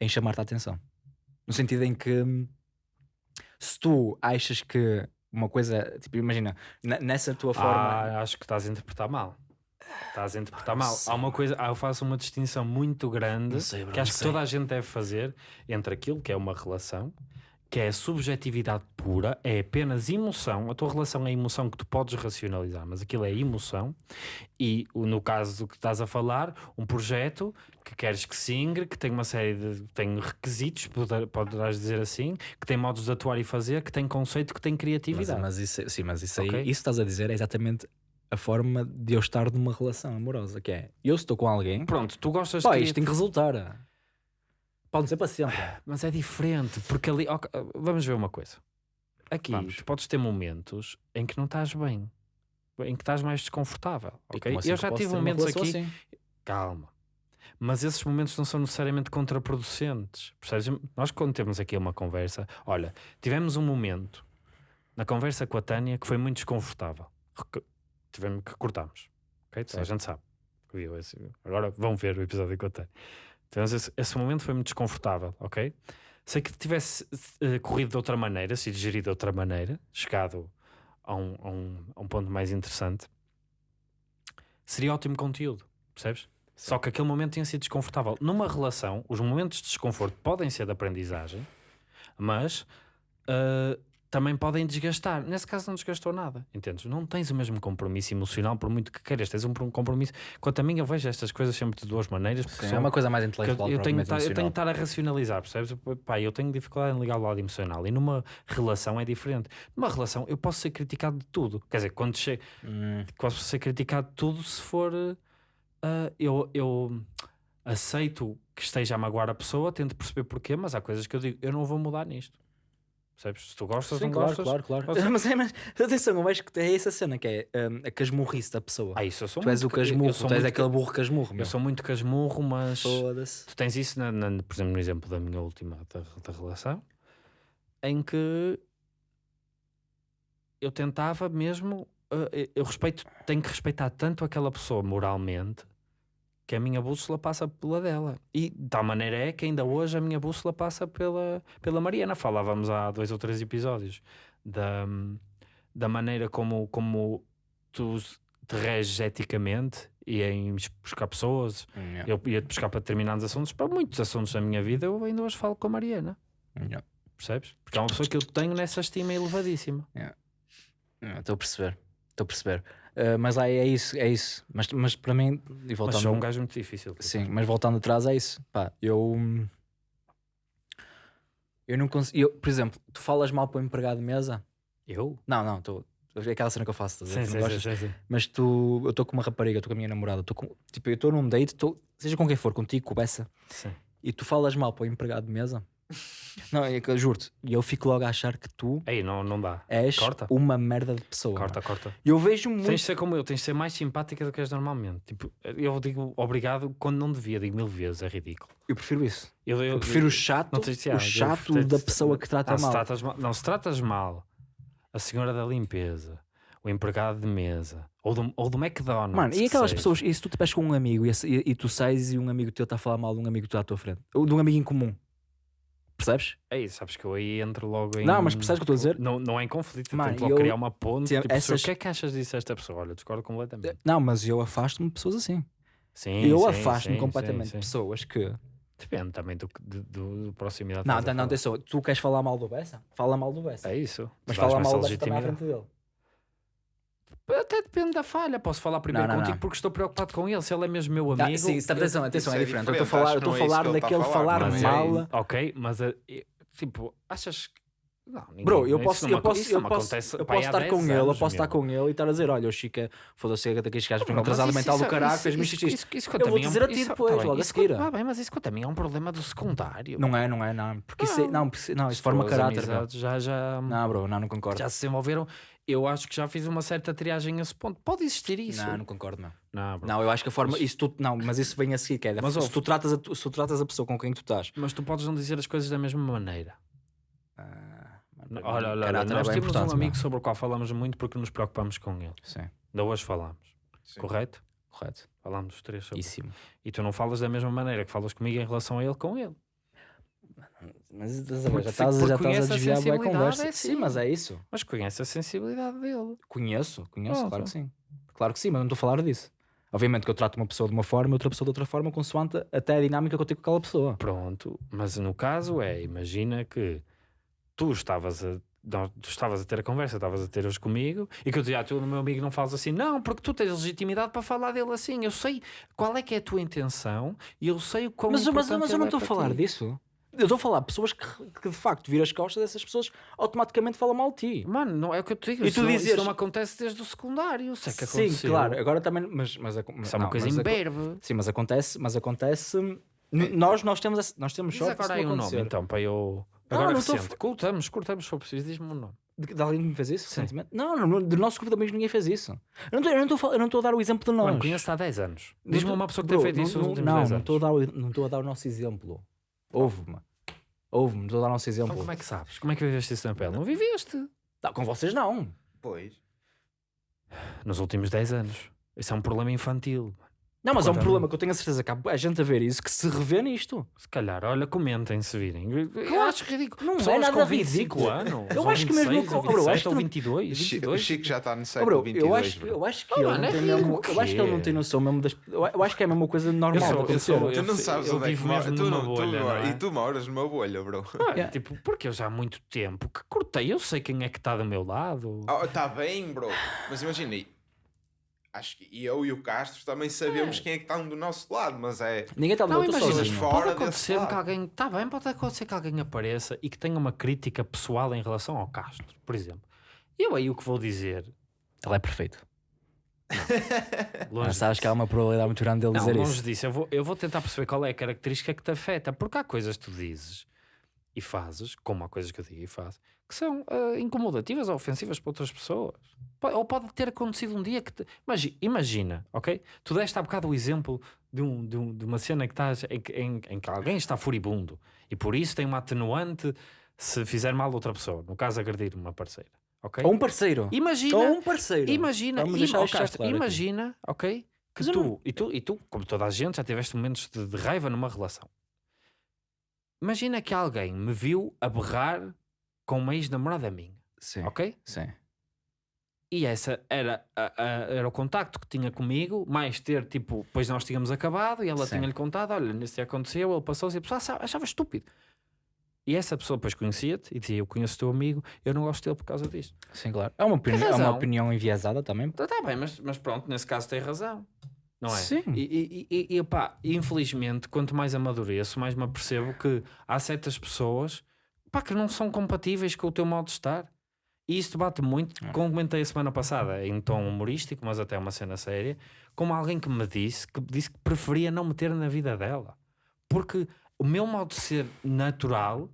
em chamar-te a atenção. No sentido em que. hum, Se tu achas que uma coisa. Tipo, imagina, ne- nessa tua forma. Ah, acho que estás a interpretar mal. Estás a interpretar mal. Há uma coisa, ah, eu faço uma distinção muito grande sei, bro, que acho que sei. toda a gente deve fazer entre aquilo que é uma relação, que é a subjetividade pura, é apenas emoção. A tua relação é emoção que tu podes racionalizar, mas aquilo é emoção. E no caso do que estás a falar, um projeto que queres que se ingre, que tem uma série de tem requisitos, poder- poderás dizer assim, que tem modos de atuar e fazer, que tem conceito, que tem Mas, criatividade. mas isso, sim, mas isso aí, Ok. isso estás a dizer é exatamente a forma de eu estar numa relação amorosa, que é eu estou com alguém, Pronto, tu gostas pá, de isto tem que resultar. Pode ser para sempre. Mas é diferente, porque ali. ok, vamos ver uma coisa. Aqui, Vamos. tu podes ter momentos em que não estás bem, em que estás mais desconfortável. E ok? assim Eu já tive momentos aqui. assim? Calma. Mas esses momentos não são necessariamente contraproducentes. Percebes? Nós, quando temos aqui uma conversa, olha, tivemos um momento na conversa com a Tânia que foi muito desconfortável. Tivemos que cortarmos. ok? Toda a gente sabe. Agora vão ver o episódio com a Tânia. Tivemos esse, esse momento foi muito desconfortável, ok? Se aquilo tivesse eh, corrido de outra maneira, sido gerido de outra maneira, chegado a um, a um, a um ponto mais interessante, seria ótimo conteúdo, percebes? Só que aquele momento tinha sido desconfortável. Numa relação, os momentos de desconforto podem ser de aprendizagem, mas uh, também podem desgastar. Nesse caso, não desgastou nada, entendes? Não tens o mesmo compromisso emocional, por muito que queiras. Tens um compromisso. Quanto a mim, eu vejo estas coisas sempre de duas maneiras. Sim, é uma coisa mais intelectual. Eu, tenho, eu tenho que estar a racionalizar, percebes? Pá, eu tenho dificuldade em ligar o lado emocional. E numa relação é diferente. Numa relação, eu posso ser criticado de tudo. Quer dizer, quando chego, hum. posso ser criticado de tudo se for uh, eu, eu aceito que esteja a magoar a pessoa, tento perceber porquê, mas há coisas que eu digo, eu não vou mudar nisto. Percebes? Se tu gostas, Sim, não claro, gostas. Claro, claro, claro. Mas, é, mas atenção, eu acho que é essa cena que é um, a casmurrice da pessoa. Ah, isso eu sou tu és o casmurro, tu és aquele burro casmurro. Meu. Eu sou muito casmurro, mas tu tens isso, na, na, por exemplo, no exemplo da minha última da, da relação, em que eu tentava mesmo uh, eu respeito, tenho que respeitar tanto aquela pessoa moralmente que a minha bússola passa pela dela. E de tal maneira é que ainda hoje a minha bússola passa pela, pela Mariana. Falávamos há dois ou três episódios da, da maneira como, como tu te reges eticamente e em buscar pessoas. Yeah. Eu ia-te buscar para determinados assuntos. Para muitos assuntos da minha vida eu ainda hoje falo com a Mariana. Yeah. Percebes? Porque é uma pessoa que eu tenho nessa estima elevadíssima. Estou yeah. a perceber. Estou a perceber. Uh, mas aí é isso, é isso. Mas, mas para mim, e voltando. Mas sou um gajo muito difícil. Sim, mas voltando atrás, é isso. Pá, eu. Eu não consigo. por exemplo, tu falas mal para o empregado de mesa? Eu? Não, não, estou. É aquela cena que eu faço, sim, sim, sim, sim, sim, Mas tu, eu estou com uma rapariga, estou com a minha namorada, com, tipo, eu estou num date, tô, seja com quem for, contigo, com Bessa, sim. e tu falas mal para o empregado de mesa, não, é que eu juro-te, e eu fico logo a achar que tu Aí não, não dá. és Corta. uma merda de pessoa. Corta, corta. Eu vejo muito. Tens de ser como eu, tens de ser mais simpática do que és normalmente. Tipo, eu digo obrigado quando não devia, digo mil vezes, é ridículo. Eu prefiro isso. Eu, eu, eu prefiro o chato, não tens, o chato da pessoa que trata não, mal. Tratas mal. Não, se tratas mal a senhora da limpeza, o empregado de mesa, ou do, ou do McDonald's. Mano, e aquelas pessoas, e se tu te pedes com um amigo e, e, e, tu sais e um amigo teu está a falar mal de um amigo que está à tua frente, ou de um amigo em comum, Percebes? É isso, sabes que eu aí entro logo em. Não, mas percebes o que eu estou a dizer? Não, não é em conflito, Mano, tento logo eu... criar uma ponte. Tipo, essas... O que é que achas disso esta pessoa? Olha, discordo completamente. Não, mas eu afasto-me de pessoas assim. Sim, eu afasto-me completamente de pessoas que. Depende também do, do, do proximidade. Não, não, não, atenção. Tu queres falar mal do Bessa? Fala mal do Bessa. É isso. Mas fala mal do Bessa também à frente dele. Até depende da falha. Posso falar primeiro não, não, contigo não. porque estou preocupado com ele. Se ele é mesmo meu amigo. sim, atenção, atenção, é, é diferente. Eu estou a falar, eu estou a falar daquele falar mal. Ok, mas eh, Tipo, achas que. Não, ninguém, Bro, eu posso, eu posso, eu posso, eu posso estar com ele, eu posso estar com ele e estar a dizer: Olha, o Chica, foda-se, daqueles gajos vem atrasado mental do caralho, fez-me isto isso, isso, Eu vou dizer a ti depois, logo a seguir. Ah, bem, mas isso mim é um problema do secundário. Não é, não é, não. Porque isso, é, não, não, isso forma caráter. Já, já. Não, bro, não, não concordo. Já se desenvolveram. Eu acho que já fiz uma certa triagem a esse ponto. Pode existir isso. Não, não concordo, não. Não, não eu acho que a forma. Isso tu, não, mas isso vem a seguir, que é. Mas, se, tu tratas a, se tu tratas a pessoa com quem tu estás. Mas tu podes não dizer as coisas da mesma maneira. Ah, olha, olha, olha nós temos um amigo sobre o qual falamos muito porque nos preocupamos com ele. Sim. Da hoje falamos. Sim. Correto? Correto. Falamos os três sobre Íssimo. E tu não falas da mesma maneira que falas comigo em relação a ele com ele. Mas já estás, já estás a desviar a, a conversa. É assim. Sim, mas é isso. Mas conhece a sensibilidade dele. Conheço, conheço, claro que sim. Claro que sim, mas não estou a falar disso. Obviamente que eu trato uma pessoa de uma forma e outra pessoa de outra forma, consoante até a dinâmica que eu tenho com aquela pessoa. Pronto, mas no caso é, imagina que tu estavas a tu estavas a ter a conversa, estavas a ter hoje comigo, e que eu dizia, ah, tu, meu amigo, não falas assim, não, porque tu tens legitimidade para falar dele assim. Eu sei qual é que é a tua intenção e eu sei o quão Mas, mas, mas eu não é estou a falar ti. disso. Eu estou a falar pessoas que, que de facto viram as costas dessas pessoas automaticamente falam mal de ti. Mano, não é o que eu te digo. E tu isso, dizes... isso não acontece desde o secundário. Sei que aconteceu. Sim, claro. Agora também. Mas, mas, isso é uma coisa imberbe. Sim, mas acontece. Mas acontece. Nós, nós temos, nós temos. Mas agora aí um nome então para eu. Agora não, recente. Tô... Cortamos, cortamos se for preciso. Diz-me um nome. De, de, alguém que me fez isso Sim. recentemente? Não, não, do nosso grupo de amigos ninguém fez isso. Eu não estou a dar o exemplo de nós. Mano, conheço há 10 anos. Diz-me uma pessoa que tem feito isso nos últimos 10 anos. Não estou a dar o nosso exemplo. Houve-me. Houve-me, estou a dar o nosso exemplo. Então como é que sabes? Como é que viveste isso na pele? Não viveste. Não, com vocês não. Pois. Nos últimos 10 anos. Isso é um problema infantil. Não, mas é um problema que eu tenho a certeza que há a gente a ver isso que se revê nisto. Se calhar, olha, comentem se virem. Eu acho ridículo. Não é Pessoas nada com 25 ridículo. anos. Eu acho que mesmo 26, com- ou bro, eu acho 27, que ou não- 22, O Chi- 22. O Chico já está no Oh, século bro, 22. eu acho, bro. eu acho que Oh, ele não é tem mesmo, eu acho que ele não tem é. noção mesmo das. Eu eu acho que é a mesma coisa normal sou- de eu acontecer. sou- Tu não eu- sabes eu onde é que vivo mora- mesmo tu numa não- tu bolha, mora- não é? E tu moras numa bolha, bro. Ah, Yeah. Tipo, porque eu já há muito tempo que cortei, eu sei quem é que está do meu lado. Está bem, bro. Mas imagina, acho que eu e o Castro também sabemos quem é que está do nosso lado, mas é. Ninguém está do Não, outro imagina, sozinho. pode acontecer que alguém. Está bem, pode acontecer que alguém apareça e que tenha uma crítica pessoal em relação ao Castro, por exemplo. Eu aí o que vou dizer. Ele é perfeito. Longe Mas sabes disso. que há uma probabilidade muito grande dele Não, dizer longe isso. disso. Eu vou, eu vou tentar perceber qual é a característica que te afeta, porque há coisas que tu dizes e fazes, como há coisas que eu digo e faço, que são ah, incomodativas ou ofensivas para outras pessoas. Ou pode ter acontecido um dia que. Te... Imagi- Imagina, ok? Tu deste há bocado o exemplo de, um, de, um- de uma cena que estás, em, que- em- em que alguém está furibundo e por isso tem uma atenuante se fizer mal a outra pessoa. No caso, agredir uma parceira. Ok? Ou um parceiro. Imagina. Ou um parceiro. Imagina, Vamos claro aqui. imagina, ok? Que tu, não- e tu, e tu, como toda a gente, já tiveste momentos de, de raiva numa relação. Imagina que alguém me viu a berrar com uma ex-namorada minha, Sim. ok? Sim. E essa era, a- a- era o contacto que tinha comigo, mais ter, tipo, depois nós tínhamos acabado e ela tinha-lhe contado: olha, nesse dia aconteceu, ele passou-se e a pessoa achava, estúpido. E essa pessoa depois conhecia-te e dizia: Eu conheço o teu amigo, eu não gosto dele por causa disto. Sim, claro. É uma opinião, é uma opinião enviesada também. Está tá bem, mas, mas pronto, nesse caso tem razão. Não é? Sim. E, e, e, e, pá, infelizmente, quanto mais amadureço, mais me apercebo que há certas pessoas pá, que não são compatíveis com o teu modo de estar. E isto bate muito, É. como comentei a semana passada, em tom humorístico, mas até uma cena séria, como alguém que me disse que disse que preferia não meter na vida dela. Porque o meu modo de ser natural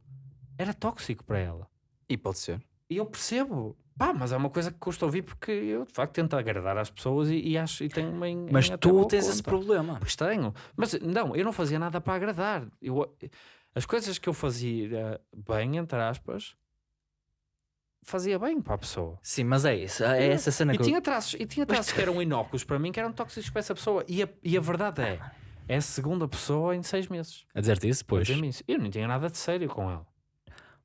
era tóxico para ela. E pode ser. E eu percebo. Pá, mas é uma coisa que custa ouvir porque eu de facto tento agradar às pessoas e, e acho e tenho uma Mas em tu tens esse conta. problema. Pois tenho. Mas não, eu não fazia nada para agradar. Eu, as coisas que eu fazia bem, entre aspas, fazia bem para a pessoa. Sim, mas é isso. É essa cena E que eu... tinha traços, e tinha traços que eram inócuos para mim, que eram tóxicos para essa pessoa. E a, e a verdade é, é a segunda pessoa em seis meses. A dizer-te isso, a pois. isso. Eu não tinha nada de sério com ela.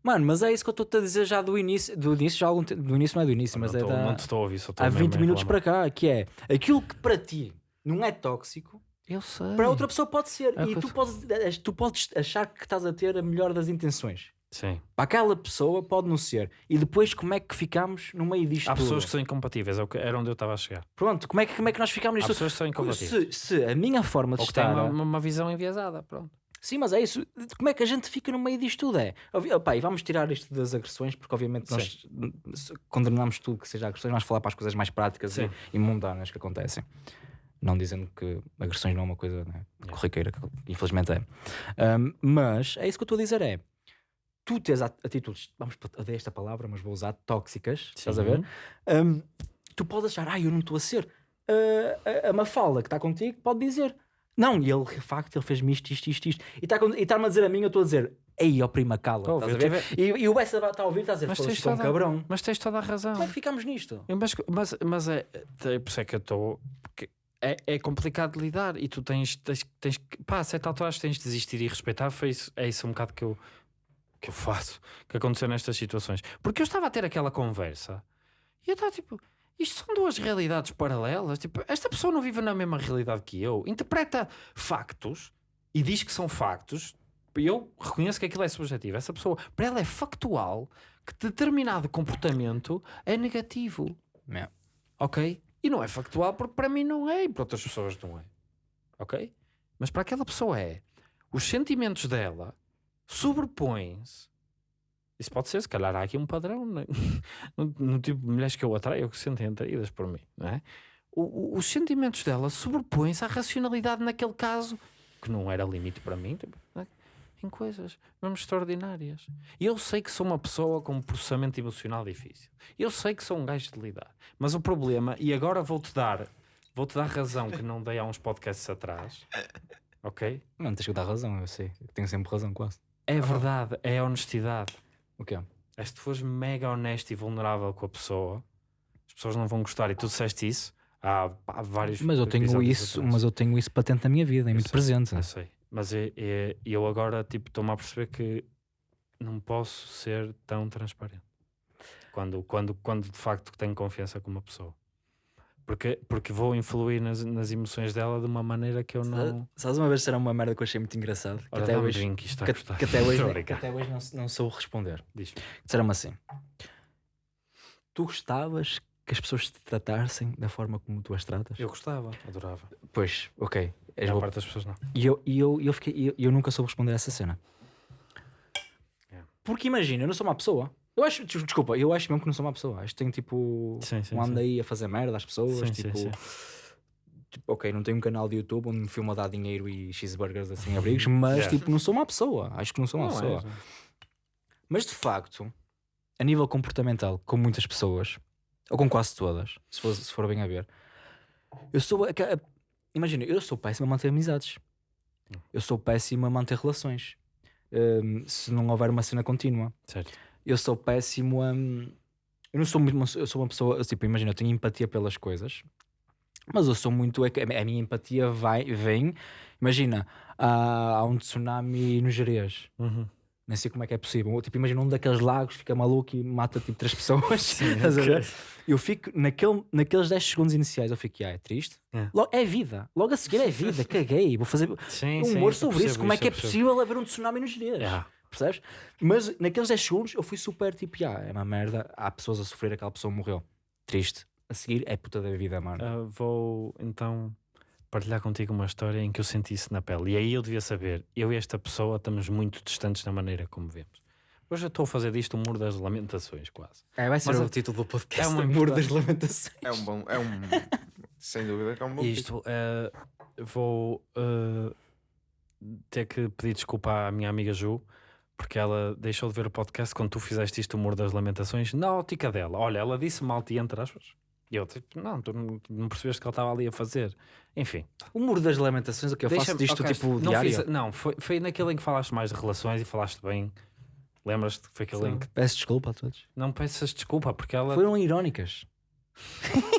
Mano, mas é isso que eu estou-te a dizer já do início. Do início, já há algum tempo. Do início não é do início, mas não, é tô- da... não te estou a ouvir, só estou há mesmo 20 a minutos para cá, que é aquilo que para ti não é tóxico, Eu sei. para outra pessoa pode ser. É e tu eu- podes, tu podes achar que estás a ter a melhor das intenções. Sim. Para aquela pessoa pode não ser. E depois como é que ficamos no meio disto Há tudo? pessoas que são incompatíveis, é era onde eu estava a chegar. Pronto, como é que, como é que nós ficamos Há nisto? pessoas que são incompatíveis. Se, se a minha forma de Ou estar... uma, uma visão enviesada, pronto. Sim, mas é isso. Como é que a gente fica no meio disto tudo? É, opá, e vamos tirar isto das agressões, porque obviamente nós se- condenamos tudo que seja agressões, vamos falar para as coisas mais práticas e, Sim. e mundanas que acontecem. Não dizendo que agressões não é uma coisa né, corriqueira, que infelizmente é. Ahm, mas é isso que eu estou a dizer: é tu tens at- atitudes, vamos odeio esta palavra, mas vou usar tóxicas, estás a ver? Ahm, tu podes achar, ah, eu não estou a ser. Ah, a, a Mafalda que está contigo pode dizer, não, e ele, de facto, ele fez-me isto, isto, isto, isto. E e está-me a dizer a mim, eu estou a dizer, ei, ó prima, cala. A estás a ver? E, e o Bessa está a ouvir, está a dizer, Mas "Foda-se, tens é um toda- cabrão. Mas tens toda a razão. Como é que ficamos nisto? Mas, mas, mas é, é por isso é que eu estou. É, é complicado de lidar e tu tens, tens, tens que. Pá, a certa altura tens de desistir e respeitar. Foi isso, é isso um bocado que eu, que eu faço, que aconteceu nestas situações. Porque eu estava a ter aquela conversa e eu estava tipo. Isto são duas realidades paralelas. Tipo, esta pessoa não vive na mesma realidade que eu. Interpreta factos e diz que são factos. Eu reconheço que aquilo é subjetivo. Essa pessoa, para ela, é factual que determinado comportamento é negativo. É. Ok? E não é factual porque para mim não é e para outras pessoas não é. Ok? Mas para aquela pessoa é. Os sentimentos dela sobrepõem-se. Isso pode ser, se calhar há aqui um padrão né? no, no tipo de mulheres que eu atraio que se sentem atraídas por mim, não é? O- o- os sentimentos dela sobrepõem-se à racionalidade naquele caso, que não era limite para mim, tipo, é? em coisas mesmo extraordinárias. Eu sei que sou uma pessoa com um processamento emocional difícil. Eu sei que sou um gajo de lidar. Mas o problema, e agora vou-te dar, vou-te dar razão que não dei há uns podcasts atrás, ok? Não, tens que dar razão, eu sei. Eu tenho sempre razão, quase. É verdade, é a honestidade. O quê? É se tu fores mega honesto e vulnerável com a pessoa, as pessoas não vão gostar. E tu disseste isso, Há, há vários Mas eu tenho isso, atrás. mas eu tenho isso patente na minha vida, é muito sei, presente. Eu sei. Mas é, é- eu agora tipo, estou-me a perceber que não posso ser tão transparente. Quando, quando, quando de facto tenho confiança com uma pessoa. Porque, porque vou influir nas, nas emoções dela de uma maneira que eu não. Sabes uma vez será uma merda que eu achei muito engraçado? Que Ora, até hoje, drink, isto está a que, que até hoje, que até hoje não, não sou responder. Diz-me. Disseram-me assim: Tu gostavas que as pessoas te tratassem da forma como tu as tratas? Eu gostava, adorava. Pois, ok. A És boa- parte das pessoas não. E eu, e eu, e eu, fiquei, e eu, eu nunca soube responder a essa cena. Yeah. Porque imagina, eu não sou uma pessoa. Eu acho, des- desculpa, eu acho mesmo que não sou uma pessoa. Acho que tenho tipo. Sim, sim, um ando aí a fazer merda às pessoas. Sim, tipo, sim. tipo, ok, não tenho um canal de YouTube onde me filmo a dar dinheiro e cheeseburgers assim abrigos, mas Yeah. tipo, não sou uma pessoa. Acho que não sou uma Não pessoa. não. Mas de facto, a nível comportamental, com muitas pessoas, ou com quase todas, se for, se for bem a ver, eu sou. Imagina, eu sou péssimo a manter amizades. Eu sou péssimo a manter relações. Hum, se não houver uma cena contínua. Certo. Eu sou péssimo a. hum, Eu não sou muito. uma- Eu sou uma pessoa. Tipo, imagina, eu tenho empatia pelas coisas, mas eu sou muito. é A minha empatia vai, vem. Imagina, há, há um tsunami no Jerez. Uhum. Nem sei como é que é possível. Tipo, imagina um daqueles lagos fica maluco e mata tipo três pessoas. A ver? Eu fico, naquele, naqueles 10 segundos iniciais, eu fico, ah, é triste. É. Logo, é vida. Logo a seguir é vida. Caguei. Vou fazer Sim, um sim, humor sobre isso. Como é que é possível haver um tsunami nos dias? Yeah. Percebes? Mas naqueles 10 segundos eu fui super tipo, ah, é uma merda. Há pessoas a sofrer, aquela pessoa morreu. Triste. A seguir é puta da vida, mano. Ah, vou então partilhar contigo uma história em que eu senti isso na pele. E aí eu devia saber, eu e esta pessoa estamos muito distantes na maneira como vemos. Hoje eu estou a fazer disto o muro das lamentações, quase. É, vai ser Mas o a- título do podcast. é uma É Muro das Lamentações. É um bom. É um. sem dúvida que é um bom. Isto, eh, vou eh, ter que pedir desculpa à minha amiga Ju, porque ela deixou de ver o podcast quando tu fizeste isto, o Muro das Lamentações, na ótica dela. Olha, ela disse mal-te entre aspas. E eu, tipo, não, tu não, percebeste o que ela estava ali a fazer. Enfim, O Muro das Lamentações, o que eu faço disto ok, tipo não diário. fiz- não, foi, foi naquele em que falaste mais de relações e falaste bem. Lembras-te que foi aquele em que. Peço desculpa a todos. Não peças desculpa, porque ela. Foram irónicas.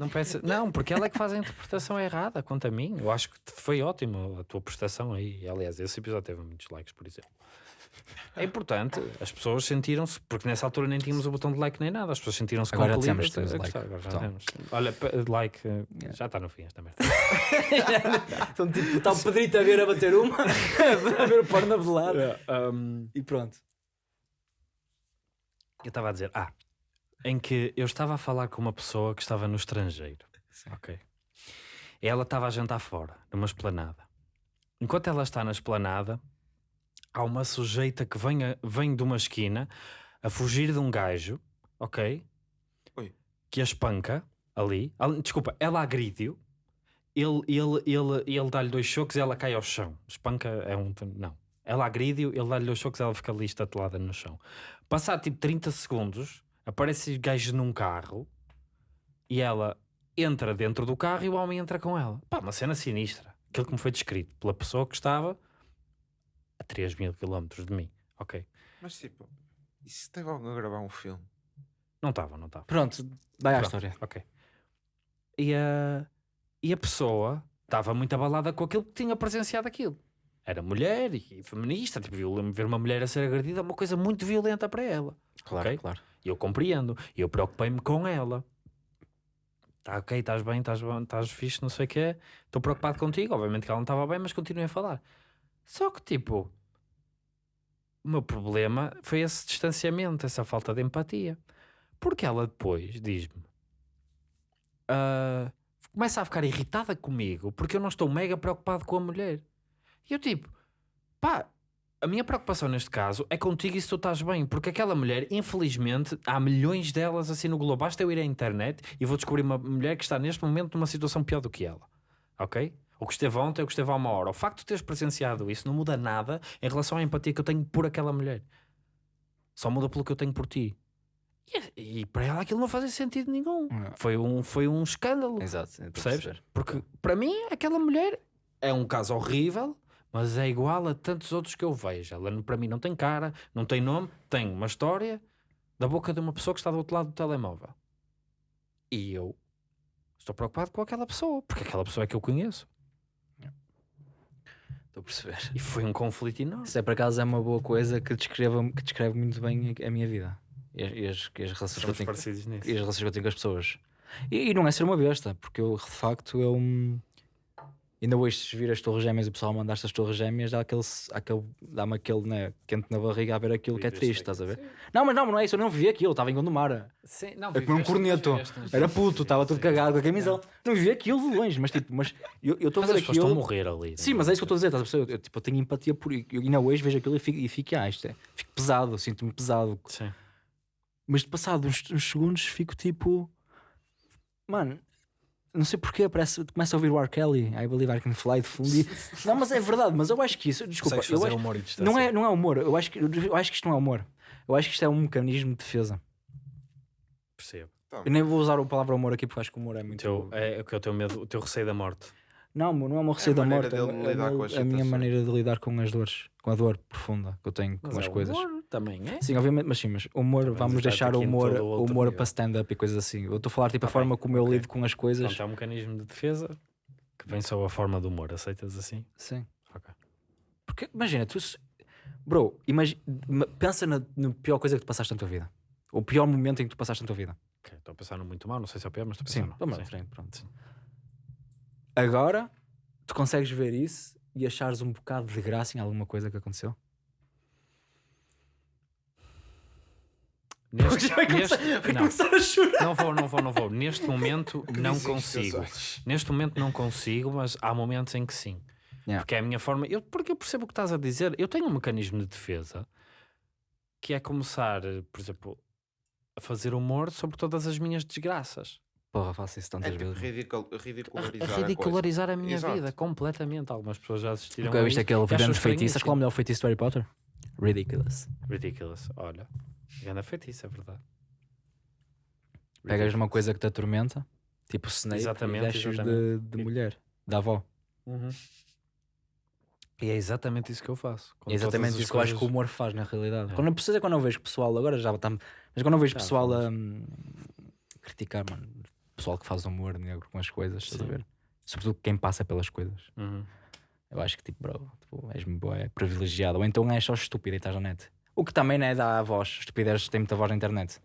Não, peça, não, porque ela é que faz a interpretação errada quanto a mim. Eu acho que foi ótimo a tua prestação aí. Aliás, esse episódio teve muitos likes, por exemplo. É importante, as pessoas sentiram-se, porque nessa altura nem tínhamos o botão de like nem nada, as pessoas sentiram-se Agora já compelidas temos, temos a like. agora já Então. temos. Olha, like, eh, já está no fim esta merda. Então, tipo, está o Pedrito a ver a bater uma, a ver o porno velado. um, E pronto. eu estava a dizer, ah, em que eu estava a falar com uma pessoa que estava no estrangeiro. Ok. E ela estava a jantar fora, numa esplanada. Enquanto ela está na esplanada, há uma sujeita que vem, a- vem de uma esquina a fugir de um gajo, ok? Oi. Que a espanca ali. Desculpa, ela agride-o. Ele, ele, ele, ele dá-lhe dois choques e ela cai ao chão. Espanca é um. Não. Ela agride-o, ele dá-lhe dois choques e ela fica ali estatelada no chão. Passado tipo 30 segundos, aparece gajo num carro e ela entra dentro do carro e o homem entra com ela. Pá, uma cena sinistra. Aquilo que me foi descrito pela pessoa que estava a 3 mil quilómetros de mim. Ok. Mas tipo, e se alguém a gravar um filme? Não estava, não estava. Pronto, vai à história. Ok. E a, e a pessoa estava muito abalada com aquilo que tinha presenciado aquilo. Era mulher e feminista, tipo, viu- ver uma mulher a ser agredida é uma coisa muito violenta para ela. Claro, Ok? claro. Eu compreendo. Eu preocupei-me com ela. Tá ok, estás bem, estás estás fixe, não sei o quê. Estou preocupado contigo. Obviamente que ela não estava bem, mas continuei a falar. Só que, tipo, o meu problema foi esse distanciamento, essa falta de empatia. Porque ela depois diz-me, ah, começa a ficar irritada comigo porque eu não estou mega preocupado com a mulher. E eu, tipo, pá, a minha preocupação neste caso é contigo e se tu estás bem, porque aquela mulher, infelizmente, há milhões delas assim no globo. Basta eu ir à internet e vou descobrir uma mulher que está neste momento numa situação pior do que ela. Ok? O que esteve ontem, o que esteve há uma hora. O facto de teres presenciado isso não muda nada em relação à empatia que eu tenho por aquela mulher. Só muda pelo que eu tenho por ti. E, e para ela aquilo não fazia sentido nenhum. Foi um, foi um escândalo. Exato. Percebes? perceber. Porque para mim, aquela mulher é um caso horrível, mas é igual a tantos outros que eu vejo. Ela para mim não tem cara, não tem nome, tem uma história da boca de uma pessoa que está do outro lado do telemóvel. E eu Estou preocupado com aquela pessoa, porque aquela pessoa é que eu conheço. Estou a perceber. E foi um conflito enorme. Isso é por acaso é uma boa coisa que, descreva, que descreve muito bem a, a minha vida e as, e as, e as relações que eu tenho, e as relações que eu tenho com as pessoas. E, e não é ser uma besta, porque eu de facto eu hum, ainda hoje se vir as torres gêmeas e o pessoal mandar estas torres gêmeas dá aquele, aquele, dá-me aquele né, quente na barriga a ver aquilo que é triste, estás a ver? Sim. Não, mas não, não é isso, eu não vi aquilo, estava em Gondomar. Sim, não, Eu comi um viveste, corneto, era puto, estava tudo sim. cagado com a camisola. Não vi aquilo de longe, mas tipo, mas eu eu estou a ver pessoas estão a aquilo. morrer ali. Sim, mas é isso que eu estou a dizer, estás a? Eu, tipo, eu tenho empatia por. Eu ainda hoje vejo aquilo e fico, e fico, ah, isto é, fico pesado, sinto-me pesado. Sim. Mas de passado uns, uns segundos fico tipo. Mano, não sei porquê, parece. Começa a ouvir o R. Kelly, I believe I can fly de fundo. e- Não, mas é verdade, mas eu acho que isso. Desculpa, eu fazer acho, humor e distância. não, é, não é humor. Eu acho, que, eu acho que isto não é humor. Eu acho que isto é um mecanismo de defesa. Percebo. Eu nem vou usar a palavra humor aqui porque acho que o humor é O muito. teu, é o que é o teu medo, o teu receio da morte. Não, não é uma receio da maneira morte. É, uma- é lidar uma- com as a minha maneira de lidar com as dores, com a dor profunda que eu tenho com Mas as é o coisas. humor também, é? Sim, obviamente, mas sim, mas o humor, Também vamos deixar o aqui em humor, o o humor para stand-up e coisas assim. Eu estou a falar tipo a Tá forma como eu ok. lido com as coisas. Pronto, é um mecanismo de defesa que vem sob a forma do humor. Aceitas assim? Sim. Ok. Porque imagina, tu. Bro, ma- pensa na, na pior coisa que tu passaste na tua vida. O pior momento em que tu passaste na tua vida. Ok, Estou a pensar no muito mal, não sei se é o pior, mas estou a Sim, pensar no- vamos à sim. frente, pronto. Agora, tu consegues ver isso e achares um bocado de graça em alguma coisa que aconteceu? Neste, vai começar, neste- vai não, começar a chorar. não vou, não vou, não vou. Neste momento não consigo. Neste momento não consigo, mas há momentos em que sim. Yeah. Porque é a minha forma. Eu, porque eu percebo o que estás a dizer. Eu tenho um mecanismo de defesa que é começar, por exemplo, a fazer humor sobre todas as minhas desgraças. Porra, faço isso é tantas tipo vezes. ridicul- A, ridicularizar a a coisa. ridicularizar a, minha Exato. vida completamente. Algumas pessoas já assistiram Nunca a viste aquele grande feitiço? Sabes qual é o melhor feitiço do Harry Potter? Ridiculous. Ridiculous. Olha, grande feitiço, é verdade. Pegas numa coisa que te atormenta, tipo Snape, Exatamente, e vestes de, de mulher, da avó. Uhum. E é exatamente isso que eu faço. É exatamente isso que eu acho que o coisas- humor faz na realidade. É. Quando eu preciso quando eu vejo pessoal, agora já está. Mas quando eu vejo Já, pessoal a hum, criticar, mano, pessoal que faz humor negro com as coisas, estás a ver? Sobretudo quem passa pelas coisas. Uhum. Eu acho que tipo, bro, tipo, és boé, privilegiado. Ou então és só estúpido e estás na net. O que também não é da voz. Estupidez tem muita voz na internet.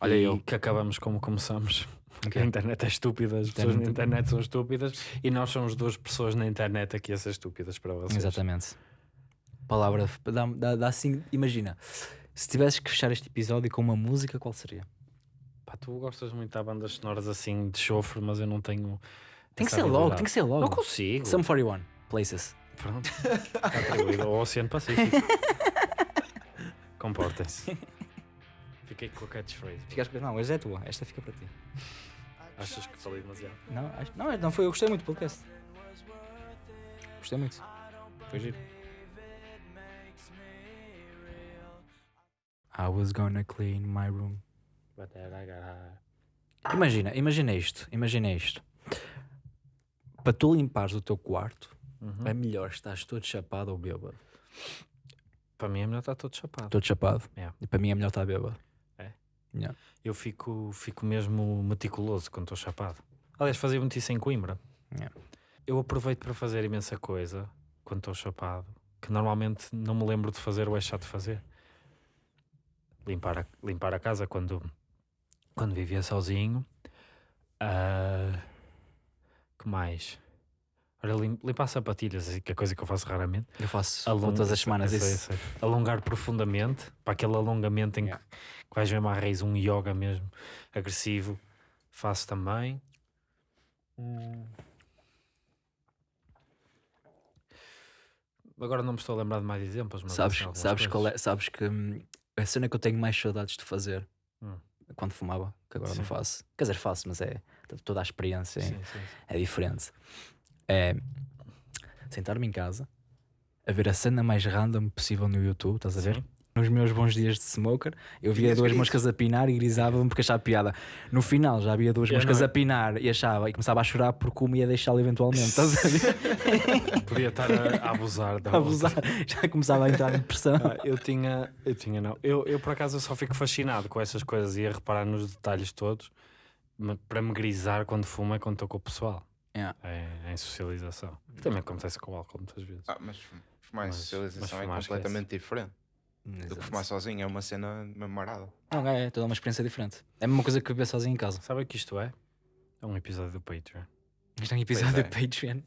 Olha e eu. que acabamos como começamos. Ok. A internet é estúpida, as pessoas na Internet- são estúpidas e nós somos duas pessoas na internet aqui a ser estúpidas para vocês. Exatamente. Palavra, dá, dá, dá assim, imagina, se tivesses que fechar este episódio com uma música, qual seria? Pá, tu gostas muito de bandas sonoras assim de chofre, mas eu não tenho. Tem que ser logo, tem que ser logo. Não consigo. Sum 41, Places. Pronto. Está atribuído ao Oceano Pacífico. Comportem-se. Fiquei com a catchphrase. Ficaste com- Não, mas é tua, esta fica para ti. Achas que falei demasiado? Não, acho- não, não foi, eu gostei muito do podcast. Gostei muito. Foi giro. I was gonna clean my room. Imagina, imagina isto, imagina isto. Para tu limpares o teu quarto, Uhum. é melhor estás todo chapado ou bêbado. Para mim é melhor estar todo chapado. Todo chapado. Yeah. E para mim é melhor estar bêbado. É? Yeah. Eu fico, fico mesmo meticuloso quando estou chapado. Aliás, fazia muito isso em Coimbra. Yeah. Eu aproveito para fazer imensa coisa quando estou chapado, que normalmente não me lembro de fazer ou é chato fazer. Limpar a, limpar a casa quando, quando vivia sozinho. Ah, que mais? Olha, lim- limpar sapatilhas, assim, que é coisa que eu faço raramente. Eu faço Alonga- todas as semanas sei, isso. sei. Alongar profundamente, para aquele alongamento em Yeah. que, que vais mesmo à raiz, um yoga mesmo agressivo, faço também. Agora não me estou a lembrar de mais exemplos, mas Sabes, assim, sabes, qual é, sabes que hum, a cena que eu tenho mais saudades de fazer Hum. quando fumava, que agora não Sim. faço. Quer dizer, faço, mas é toda a experiência sim, sim. é diferente. É sentar-me em casa a ver a cena mais random possível no YouTube, estás a ver? Sim. Nos meus bons dias de smoker, eu via Tinhas duas gritos. moscas a pinar e grisava-me porque achava piada. No final já havia duas Eu moscas não- a pinar e achava e começava a chorar porque uma ia deixá-lo eventualmente, estás a ver? Podia estar a, a abusar da abusar, já começava a entrar em depressão. Ah, eu tinha, eu tinha não. Eu, eu por acaso só fico fascinado com essas coisas e a reparar nos detalhes todos. para me grisar quando fumo é quando estou com o pessoal. Yeah. É, em socialização. Que também acontece com o álcool muitas vezes. Ah, mas fum- fumar em Mas- socialização é fumar completamente diferente do que fumar sozinho. É uma cena marada. Não, é, é toda uma experiência diferente. É a mesma coisa que beber sozinho em casa. Sabe o que isto é? É um episódio do Patreon. Isto é um episódio é. do Patreon.